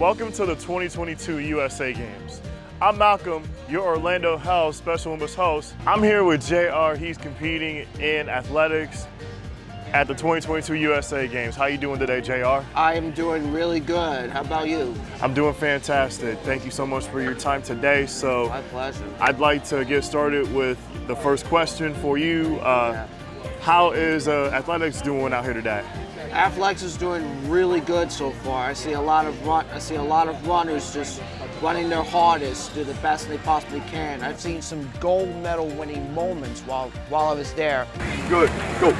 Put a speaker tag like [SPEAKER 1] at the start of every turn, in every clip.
[SPEAKER 1] Welcome to the 2022 USA Games. I'm Malcolm, your Orlando Health Special Olympics host. I'm here with JR. He's competing in athletics at the 2022 USA Games. How you doing today, JR?
[SPEAKER 2] I'm doing really good. How about you?
[SPEAKER 1] I'm doing fantastic. Thank you so much for your time today. So,
[SPEAKER 2] My pleasure.
[SPEAKER 1] I'd like to get started with the first question for you. Uh, how is uh, athletics doing out here today?
[SPEAKER 2] Athletics is doing really good so far. I see a lot of run. I see a lot of runners just running their hardest, do the best they possibly can. I've seen some gold medal winning moments while while I was there.
[SPEAKER 3] Good. Go.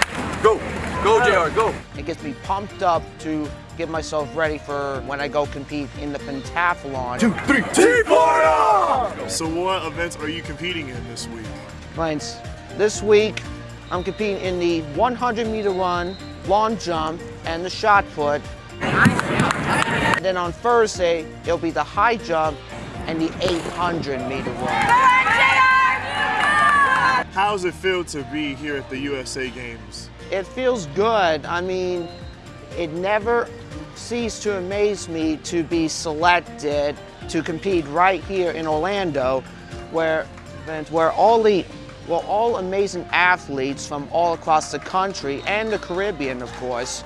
[SPEAKER 3] Go. Go, JR. Go.
[SPEAKER 2] It gets me pumped up to get myself ready for when I go compete in the pentathlon.
[SPEAKER 3] Two, three, T-Fire!
[SPEAKER 1] So, what events are you competing in this week?
[SPEAKER 2] Lance, this week I'm competing in the 100 meter run, long jump, and the shot put. And then on Thursday, it'll be the high jump and the 800 meter run.
[SPEAKER 1] How does it feel to be here at the USA Games?
[SPEAKER 2] It feels good. I mean, it never ceased to amaze me to be selected to compete right here in Orlando, where, where all the well, all amazing athletes from all across the country and the Caribbean, of course,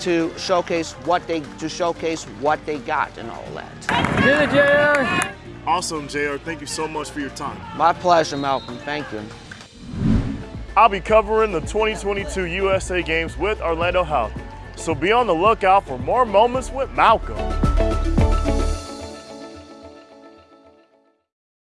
[SPEAKER 2] to showcase what they to showcase what they got and all that.
[SPEAKER 3] Did it, JR!
[SPEAKER 1] Awesome, JR. Thank you so much for your time.
[SPEAKER 2] My pleasure, Malcolm. Thank you.
[SPEAKER 1] I'll be covering the 2022 USA Games with Orlando Health. So be on the lookout for more moments with Malcolm.